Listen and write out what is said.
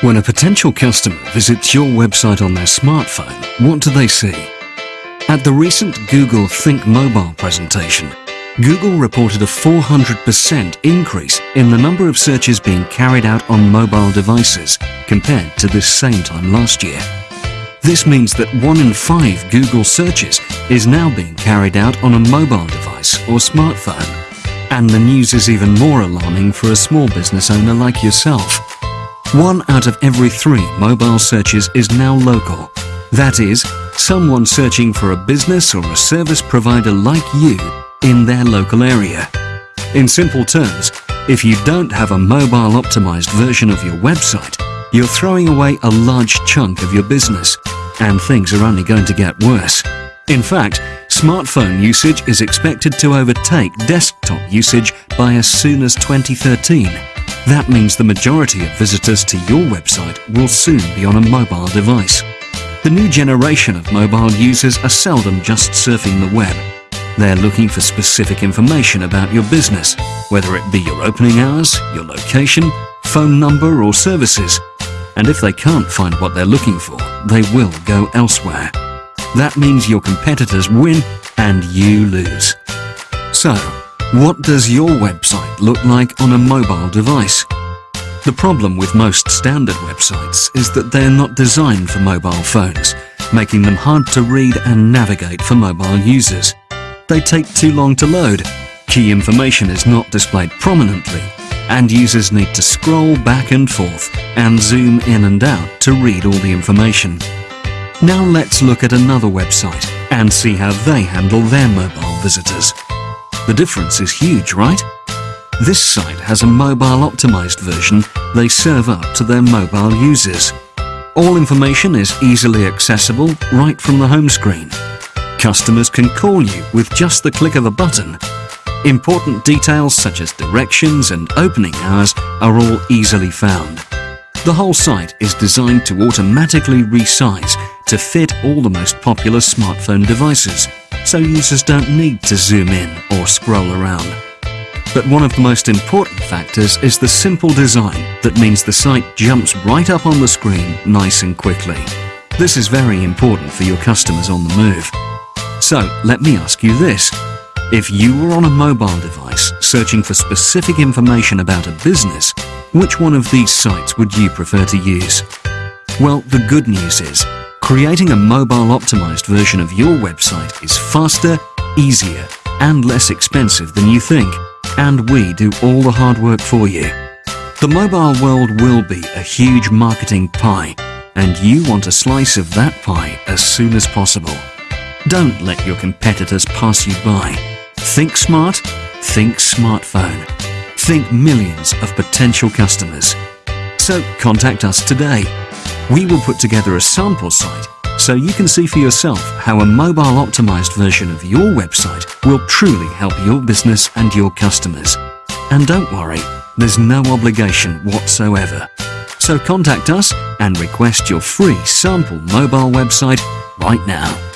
When a potential customer visits your website on their smartphone, what do they see? At the recent Google Think Mobile presentation, Google reported a 400% increase in the number of searches being carried out on mobile devices compared to this same time last year. This means that one in five Google searches is now being carried out on a mobile device or smartphone. And the news is even more alarming for a small business owner like yourself. One out of every three mobile searches is now local. That is, someone searching for a business or a service provider like you in their local area. In simple terms, if you don't have a mobile optimized version of your website, you're throwing away a large chunk of your business, and things are only going to get worse. In fact, smartphone usage is expected to overtake desktop usage by as soon as 2013. That means the majority of visitors to your website will soon be on a mobile device. The new generation of mobile users are seldom just surfing the web. They're looking for specific information about your business, whether it be your opening hours, your location, phone number or services. And if they can't find what they're looking for, they will go elsewhere. That means your competitors win and you lose. So, what does your website look like on a mobile device? The problem with most standard websites is that they're not designed for mobile phones, making them hard to read and navigate for mobile users. They take too long to load, key information is not displayed prominently, and users need to scroll back and forth and zoom in and out to read all the information. Now let's look at another website and see how they handle their mobile visitors. The difference is huge, right? This site has a mobile optimized version they serve up to their mobile users. All information is easily accessible right from the home screen. Customers can call you with just the click of a button. Important details such as directions and opening hours are all easily found. The whole site is designed to automatically resize to fit all the most popular smartphone devices so users don't need to zoom in or scroll around. But one of the most important factors is the simple design that means the site jumps right up on the screen nice and quickly. This is very important for your customers on the move. So let me ask you this. If you were on a mobile device searching for specific information about a business, which one of these sites would you prefer to use? Well, the good news is Creating a mobile optimized version of your website is faster, easier, and less expensive than you think. And we do all the hard work for you. The mobile world will be a huge marketing pie, and you want a slice of that pie as soon as possible. Don't let your competitors pass you by. Think smart, think smartphone. Think millions of potential customers. So contact us today we will put together a sample site so you can see for yourself how a mobile optimized version of your website will truly help your business and your customers. And don't worry, there's no obligation whatsoever. So contact us and request your free sample mobile website right now.